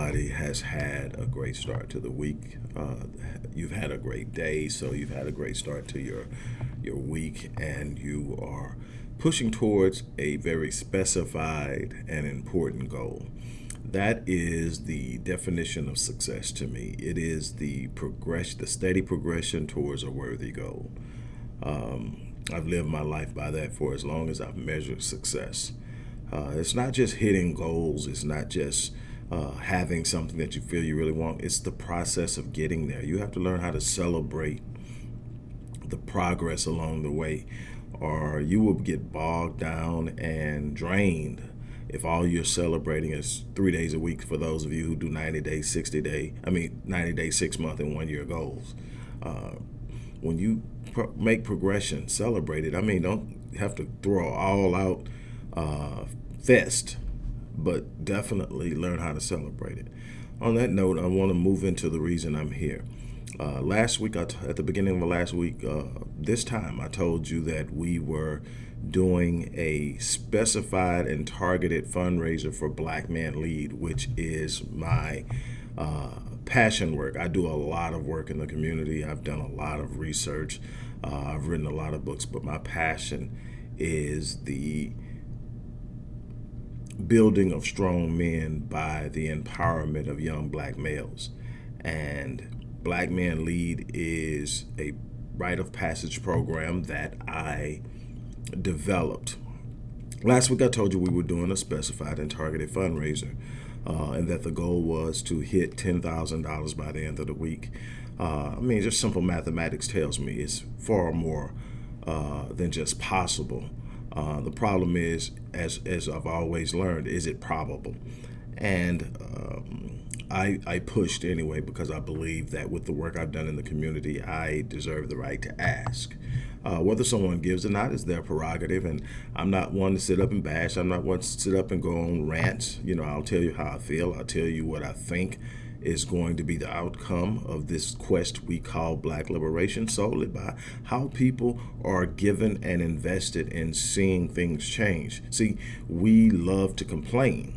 everybody has had a great start to the week. Uh, you've had a great day, so you've had a great start to your your week, and you are pushing towards a very specified and important goal. That is the definition of success to me. It is the progress, the steady progression towards a worthy goal. Um, I've lived my life by that for as long as I've measured success. Uh, it's not just hitting goals. It's not just uh, having something that you feel you really want. It's the process of getting there. You have to learn how to celebrate the progress along the way, or you will get bogged down and drained if all you're celebrating is three days a week for those of you who do 90 day, 60 day, I mean, 90 day, six month, and one year goals. Uh, when you make progression, celebrate it. I mean, don't have to throw all out uh, fest, but definitely learn how to celebrate it. On that note, I want to move into the reason I'm here. Uh, last week, at the beginning of the last week, uh, this time, I told you that we were doing a specified and targeted fundraiser for Black Man Lead, which is my uh, passion work. I do a lot of work in the community. I've done a lot of research. Uh, I've written a lot of books, but my passion is the building of strong men by the empowerment of young black males. And Black Man Lead is a rite of passage program that I developed. Last week I told you we were doing a specified and targeted fundraiser uh, and that the goal was to hit $10,000 by the end of the week. Uh, I mean, just simple mathematics tells me it's far more uh, than just possible. Uh, the problem is, as, as I've always learned, is it probable? And um, I, I pushed anyway because I believe that with the work I've done in the community, I deserve the right to ask. Uh, whether someone gives or not is their prerogative, and I'm not one to sit up and bash. I'm not one to sit up and go on rants. You know, I'll tell you how I feel. I'll tell you what I think is going to be the outcome of this quest we call black liberation solely by how people are given and invested in seeing things change. See, we love to complain.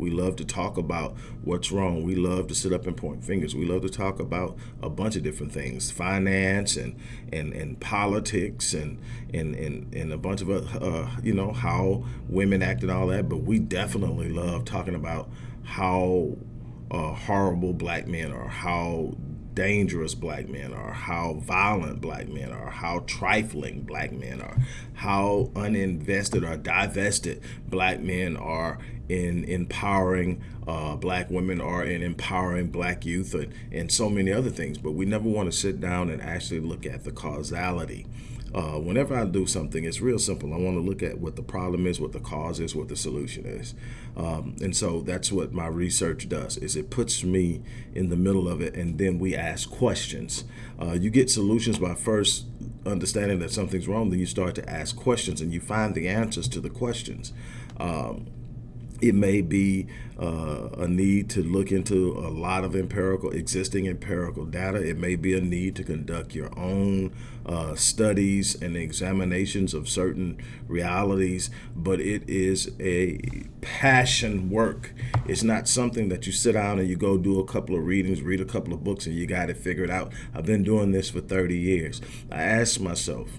We love to talk about what's wrong. We love to sit up and point fingers. We love to talk about a bunch of different things, finance and and, and politics and, and, and, and a bunch of, uh, you know, how women act and all that. But we definitely love talking about how uh, horrible black men are, how dangerous black men are, how violent black men are, how trifling black men are, how uninvested or divested black men are in empowering uh, black women or in empowering black youth and, and so many other things. But we never want to sit down and actually look at the causality uh, whenever I do something, it's real simple. I want to look at what the problem is, what the cause is, what the solution is. Um, and so that's what my research does, is it puts me in the middle of it, and then we ask questions. Uh, you get solutions by first understanding that something's wrong, then you start to ask questions, and you find the answers to the questions. Um, it may be uh, a need to look into a lot of empirical, existing empirical data. It may be a need to conduct your own uh, studies and examinations of certain realities, but it is a passion work. It's not something that you sit down and you go do a couple of readings, read a couple of books, and you got it figured out. I've been doing this for 30 years. I asked myself,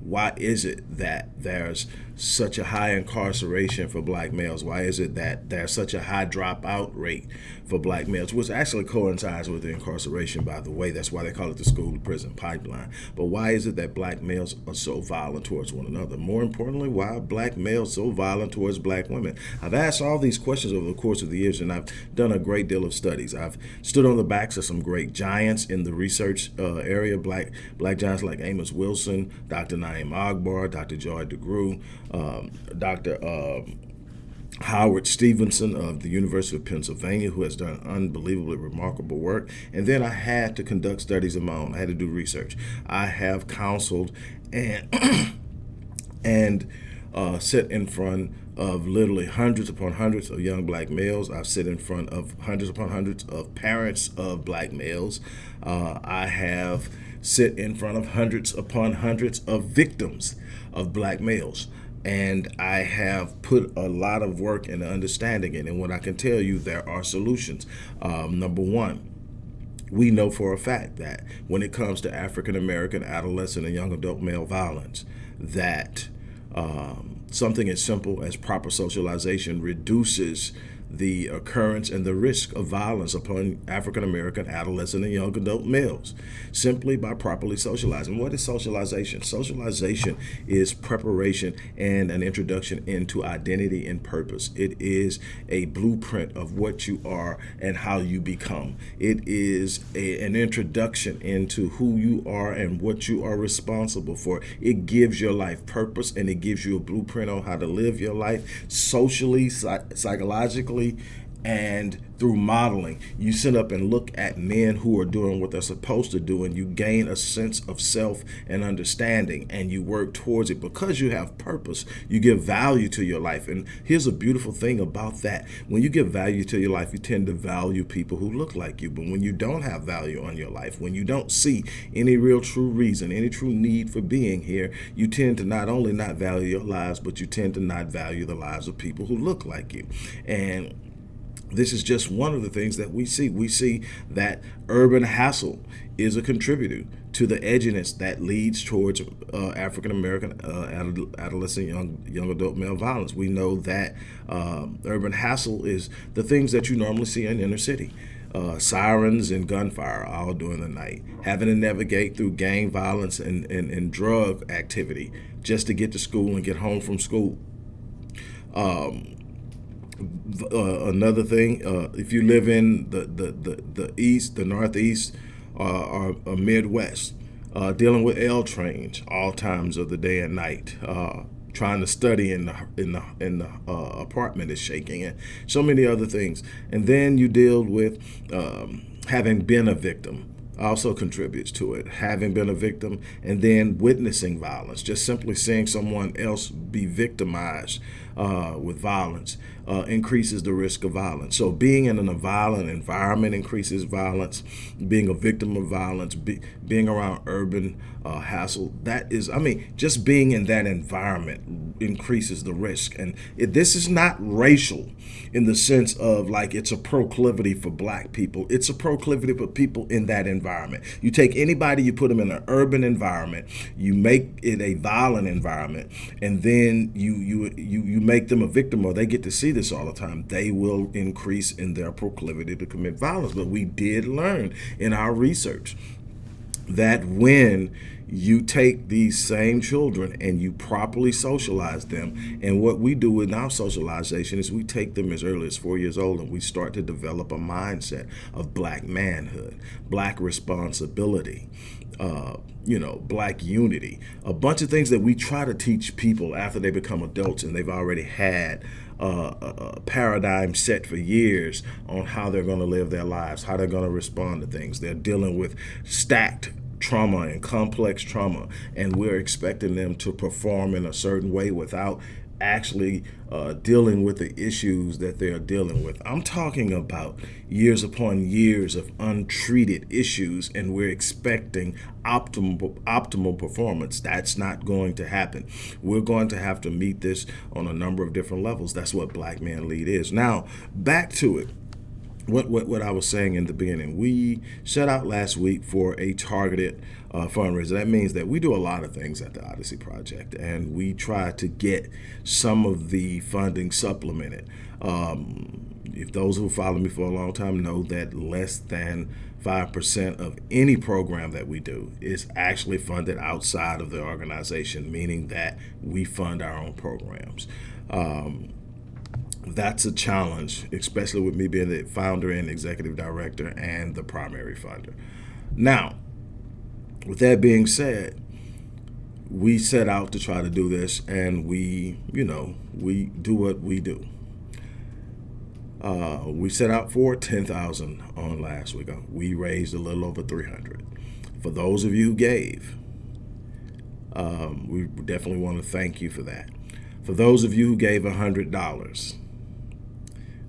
why is it that there's such a high incarceration for black males? Why is it that there's such a high dropout rate for black males, which actually coincides with the incarceration, by the way. That's why they call it the school to prison pipeline. But why is it that black males are so violent towards one another? More importantly, why are black males so violent towards black women? I've asked all these questions over the course of the years, and I've done a great deal of studies. I've stood on the backs of some great giants in the research uh, area, black black giants like Amos Wilson, Dr. Na'im Akbar, Dr. Joy DeGruy, um, Dr. Um, Howard Stevenson of the University of Pennsylvania, who has done unbelievably remarkable work. And then I had to conduct studies of my own. I had to do research. I have counseled and and uh, sit in front of literally hundreds upon hundreds of young black males. I've sit in front of hundreds upon hundreds of parents of black males. Uh, I have sit in front of hundreds upon hundreds of victims of black males and I have put a lot of work into understanding it. And what I can tell you, there are solutions. Um, number one, we know for a fact that when it comes to African American adolescent and young adult male violence, that um, something as simple as proper socialization reduces the occurrence and the risk of violence upon African American adolescent and young adult males simply by properly socializing. What is socialization? Socialization is preparation and an introduction into identity and purpose. It is a blueprint of what you are and how you become. It is a, an introduction into who you are and what you are responsible for. It gives your life purpose and it gives you a blueprint on how to live your life socially, psychologically, Absolutely and through modeling, you sit up and look at men who are doing what they're supposed to do, and you gain a sense of self and understanding, and you work towards it because you have purpose. You give value to your life. And here's a beautiful thing about that when you give value to your life, you tend to value people who look like you. But when you don't have value on your life, when you don't see any real true reason, any true need for being here, you tend to not only not value your lives, but you tend to not value the lives of people who look like you. And this is just one of the things that we see. We see that urban hassle is a contributor to the edginess that leads towards uh, African American uh, adolescent young young adult male violence. We know that um, urban hassle is the things that you normally see in inner city. Uh, sirens and gunfire all during the night, having to navigate through gang violence and, and, and drug activity just to get to school and get home from school. Um, uh, another thing, uh, if you live in the, the, the, the east, the northeast, uh, or, or Midwest, uh, dealing with L trains all times of the day and night, uh, trying to study in the in the in the uh, apartment is shaking, and so many other things. And then you deal with um, having been a victim also contributes to it. Having been a victim and then witnessing violence, just simply seeing someone else be victimized uh, with violence uh, increases the risk of violence. So being in a violent environment increases violence. Being a victim of violence, be, being around urban uh, hassle, that is, I mean, just being in that environment increases the risk. And it, this is not racial in the sense of like it's a proclivity for black people. It's a proclivity for people in that environment. You take anybody, you put them in an urban environment, you make it a violent environment, and then you you you you make them a victim or they get to see this all the time, they will increase in their proclivity to commit violence. But we did learn in our research that when you take these same children and you properly socialize them. And what we do in our socialization is we take them as early as four years old and we start to develop a mindset of black manhood, black responsibility, uh, you know, black unity, a bunch of things that we try to teach people after they become adults and they've already had uh, a, a, paradigm set for years on how they're going to live their lives, how they're going to respond to things. They're dealing with stacked trauma and complex trauma, and we're expecting them to perform in a certain way without actually uh, dealing with the issues that they're dealing with. I'm talking about years upon years of untreated issues and we're expecting optimal optimal performance. That's not going to happen. We're going to have to meet this on a number of different levels. That's what Black Man Lead is. Now, back to it what, what, what I was saying in the beginning, we set out last week for a targeted uh, fundraiser. That means that we do a lot of things at the Odyssey Project, and we try to get some of the funding supplemented. Um, if those who follow me for a long time know that less than 5% of any program that we do is actually funded outside of the organization, meaning that we fund our own programs. Um, that's a challenge, especially with me being the founder and executive director and the primary funder. Now, with that being said, we set out to try to do this and we, you know, we do what we do. Uh, we set out for 10,000 on last week. We raised a little over 300. For those of you who gave, um, we definitely want to thank you for that. For those of you who gave $100,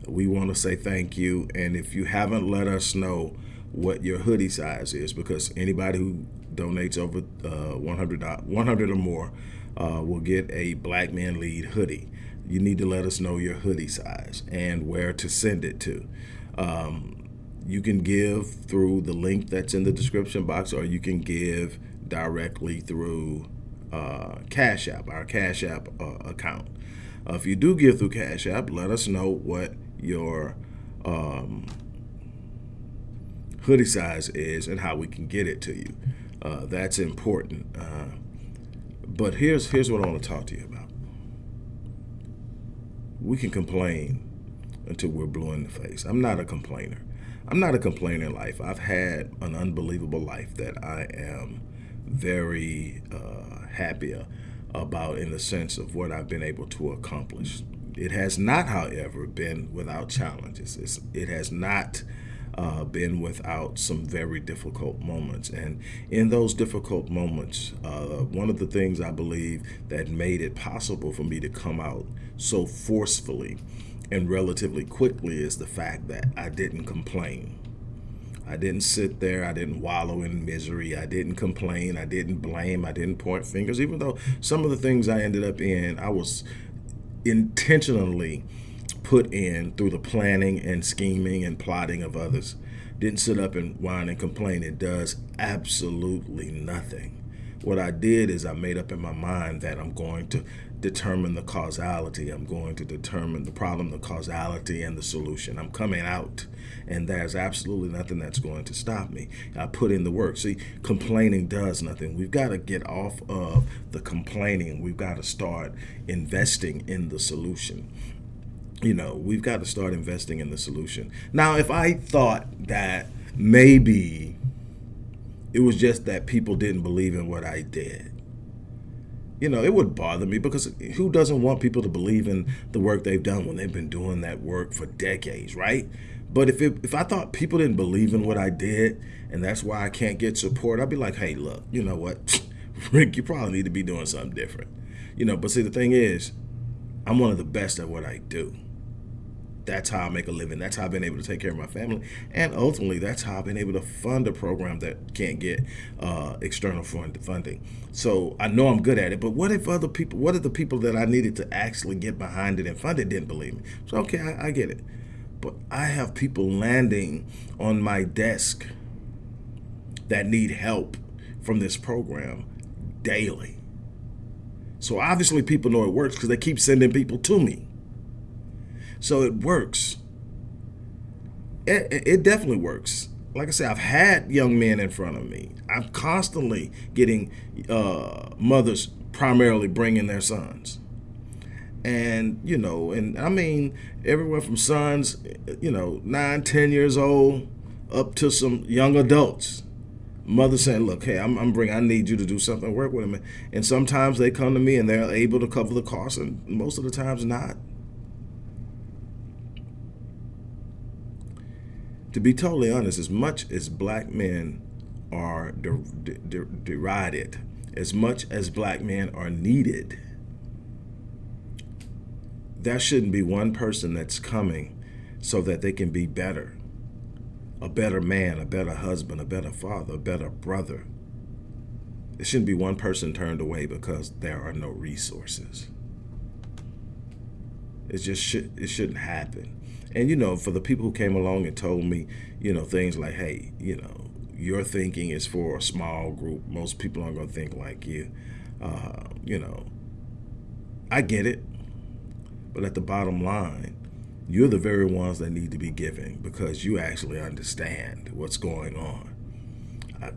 we want to say thank you. And if you haven't let us know what your hoodie size is, because anybody who donates over uh, 100, 100 or more, uh, will get a Black Man Lead hoodie. You need to let us know your hoodie size and where to send it to. Um, you can give through the link that's in the description box, or you can give directly through uh, Cash App, our Cash App uh, account. Uh, if you do give through Cash App, let us know what your um, hoodie size is and how we can get it to you. Uh, that's important. Uh, but here's here's what I want to talk to you about. We can complain until we're blue in the face. I'm not a complainer. I'm not a complainer in life. I've had an unbelievable life that I am very uh, happy about in the sense of what I've been able to accomplish. It has not, however, been without challenges. It's, it has not uh, been without some very difficult moments. And in those difficult moments, uh, one of the things I believe that made it possible for me to come out so forcefully and relatively quickly is the fact that I didn't complain. I didn't sit there. I didn't wallow in misery. I didn't complain. I didn't blame. I didn't point fingers. Even though some of the things I ended up in, I was intentionally put in through the planning and scheming and plotting of others. Didn't sit up and whine and complain. It does absolutely nothing. What I did is I made up in my mind that I'm going to determine the causality. I'm going to determine the problem, the causality, and the solution. I'm coming out, and there's absolutely nothing that's going to stop me. I put in the work. See, complaining does nothing. We've got to get off of the complaining. We've got to start investing in the solution. You know, we've got to start investing in the solution. Now, if I thought that maybe it was just that people didn't believe in what I did, you know, it would bother me because who doesn't want people to believe in the work they've done when they've been doing that work for decades, right? But if it, if I thought people didn't believe in what I did and that's why I can't get support, I'd be like, hey, look, you know what, Rick, you probably need to be doing something different. You know, but see, the thing is, I'm one of the best at what I do that's how I make a living. That's how I've been able to take care of my family. And ultimately, that's how I've been able to fund a program that can't get uh, external fund funding. So I know I'm good at it, but what if other people, what if the people that I needed to actually get behind it and fund it didn't believe me? So, okay, I, I get it. But I have people landing on my desk that need help from this program daily. So obviously people know it works because they keep sending people to me. So it works. It, it definitely works. Like I said, I've had young men in front of me. I'm constantly getting uh, mothers primarily bringing their sons. And, you know, and I mean, everywhere from sons, you know, nine, ten years old, up to some young adults. Mother saying, look, hey, I'm, I'm bringing, I need you to do something, work with them. And sometimes they come to me and they're able to cover the cost, and most of the times not. to be totally honest, as much as black men are de de derided, as much as black men are needed, there shouldn't be one person that's coming so that they can be better. A better man, a better husband, a better father, a better brother. It shouldn't be one person turned away because there are no resources. It just should it shouldn't happen. And, you know, for the people who came along and told me, you know, things like, hey, you know, your thinking is for a small group. Most people aren't going to think like you. Uh, you know, I get it. But at the bottom line, you're the very ones that need to be giving because you actually understand what's going on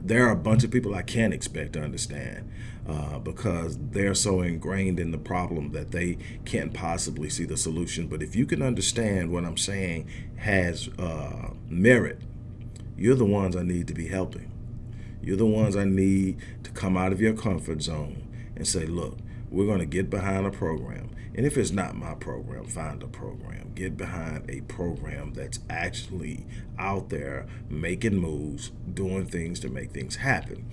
there are a bunch of people I can't expect to understand uh, because they're so ingrained in the problem that they can't possibly see the solution. But if you can understand what I'm saying has uh, merit, you're the ones I need to be helping. You're the ones I need to come out of your comfort zone and say, look, we're going to get behind a program. And if it's not my program, find a program. Get behind a program that's actually out there making moves, doing things to make things happen.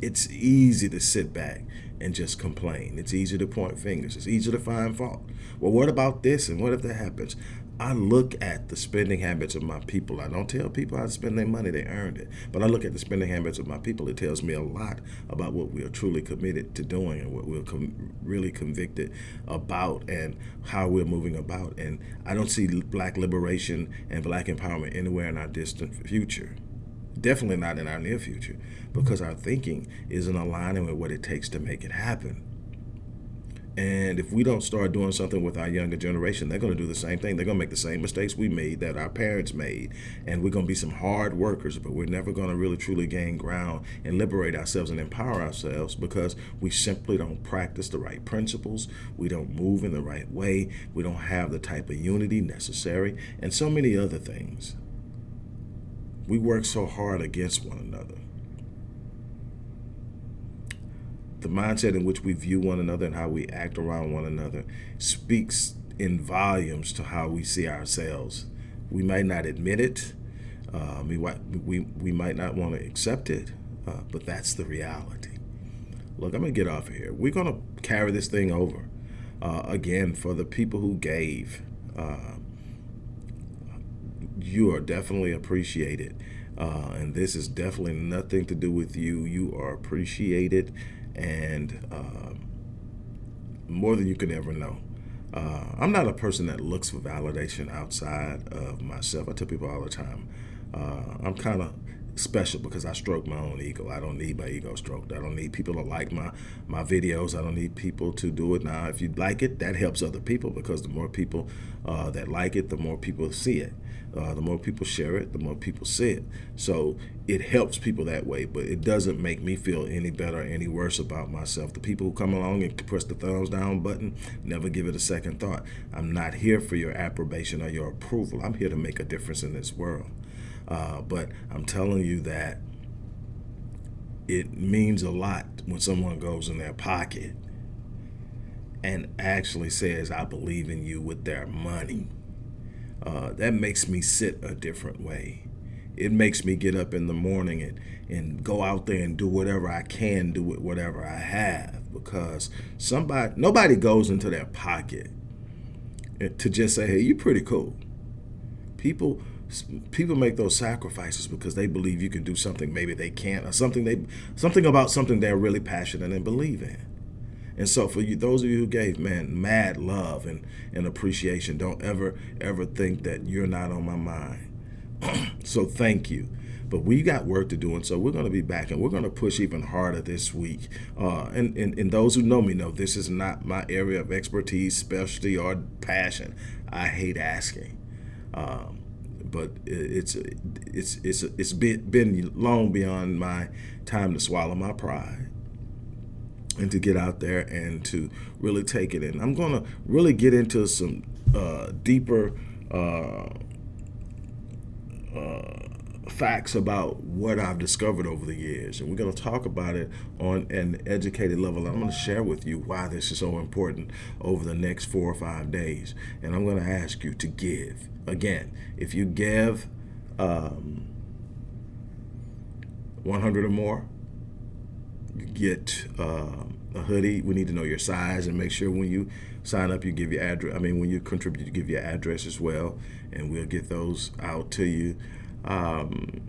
It's easy to sit back and just complain. It's easy to point fingers. It's easy to find fault. Well, what about this and what if that happens? I look at the spending habits of my people. I don't tell people how to spend their money, they earned it. But I look at the spending habits of my people. It tells me a lot about what we are truly committed to doing and what we're com really convicted about and how we're moving about. And I don't see black liberation and black empowerment anywhere in our distant future. Definitely not in our near future because our thinking isn't aligning with what it takes to make it happen. And if we don't start doing something with our younger generation, they're going to do the same thing. They're going to make the same mistakes we made that our parents made. And we're going to be some hard workers, but we're never going to really truly gain ground and liberate ourselves and empower ourselves because we simply don't practice the right principles. We don't move in the right way. We don't have the type of unity necessary and so many other things. We work so hard against one another. The mindset in which we view one another and how we act around one another speaks in volumes to how we see ourselves. We might not admit it. Uh, we, we, we might not want to accept it, uh, but that's the reality. Look, I'm going to get off of here. We're going to carry this thing over. Uh, again, for the people who gave, uh, you are definitely appreciated. Uh, and this is definitely nothing to do with you. You are appreciated and uh, more than you could ever know. Uh, I'm not a person that looks for validation outside of myself. I tell people all the time, uh, I'm kind of special because I stroke my own ego. I don't need my ego stroked. I don't need people to like my, my videos. I don't need people to do it. Now, if you like it, that helps other people because the more people uh, that like it, the more people see it. Uh, the more people share it, the more people see it. So it helps people that way, but it doesn't make me feel any better or any worse about myself. The people who come along and press the thumbs down button, never give it a second thought. I'm not here for your approbation or your approval. I'm here to make a difference in this world. Uh, but I'm telling you that it means a lot when someone goes in their pocket and actually says, I believe in you with their money uh, that makes me sit a different way. It makes me get up in the morning and, and go out there and do whatever I can do with whatever I have because somebody, nobody goes into their pocket to just say, hey, you're pretty cool. People, people make those sacrifices because they believe you can do something maybe they can't or something they something about something they're really passionate and believe in and so for you, those of you who gave, man, mad love and, and appreciation. Don't ever, ever think that you're not on my mind. so thank you. But we got work to do, and so we're going to be back, and we're going to push even harder this week. Uh, and, and, and those who know me know this is not my area of expertise, specialty, or passion. I hate asking. Um, but it's it's it's it's been, been long beyond my time to swallow my pride and to get out there and to really take it in. I'm going to really get into some uh, deeper uh, uh, facts about what I've discovered over the years. And we're going to talk about it on an educated level. I'm going to share with you why this is so important over the next four or five days. And I'm going to ask you to give. Again, if you give um, 100 or more, you get uh, a hoodie, we need to know your size and make sure when you sign up, you give your address. I mean, when you contribute, you give your address as well, and we'll get those out to you. Um,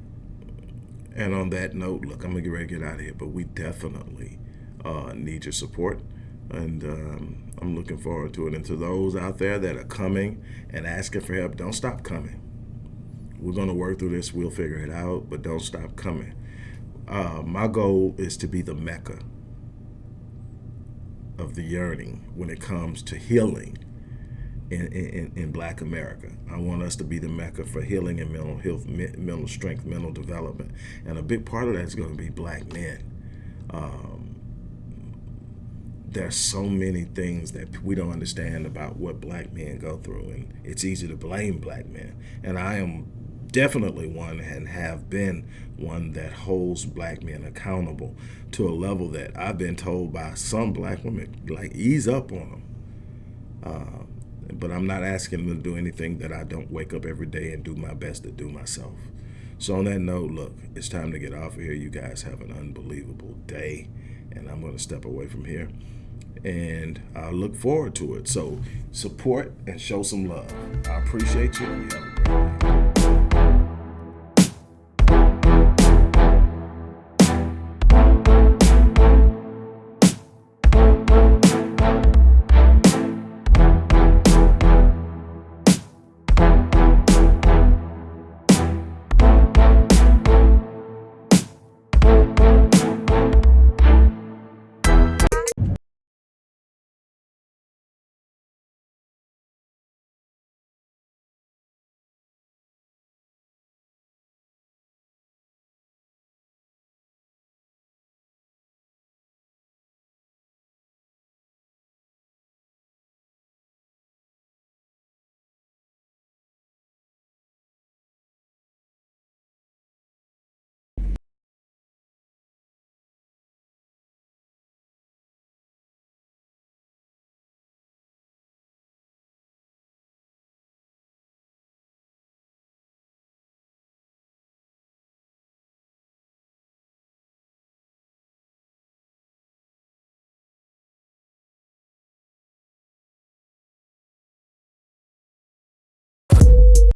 and on that note, look, I'm gonna get ready to get out of here, but we definitely uh, need your support, and um, I'm looking forward to it. And to those out there that are coming and asking for help, don't stop coming. We're gonna work through this. We'll figure it out, but don't stop coming. Uh, my goal is to be the Mecca of the yearning when it comes to healing in, in, in black America. I want us to be the Mecca for healing and mental health, mental strength, mental development. And a big part of that is going to be black men. Um, there's so many things that we don't understand about what black men go through and it's easy to blame black men. And I am definitely one and have been one that holds black men accountable to a level that I've been told by some black women, like ease up on them. Uh, but I'm not asking them to do anything that I don't wake up every day and do my best to do myself. So on that note, look, it's time to get off of here. You guys have an unbelievable day, and I'm going to step away from here. and I look forward to it. So support and show some love. I appreciate you.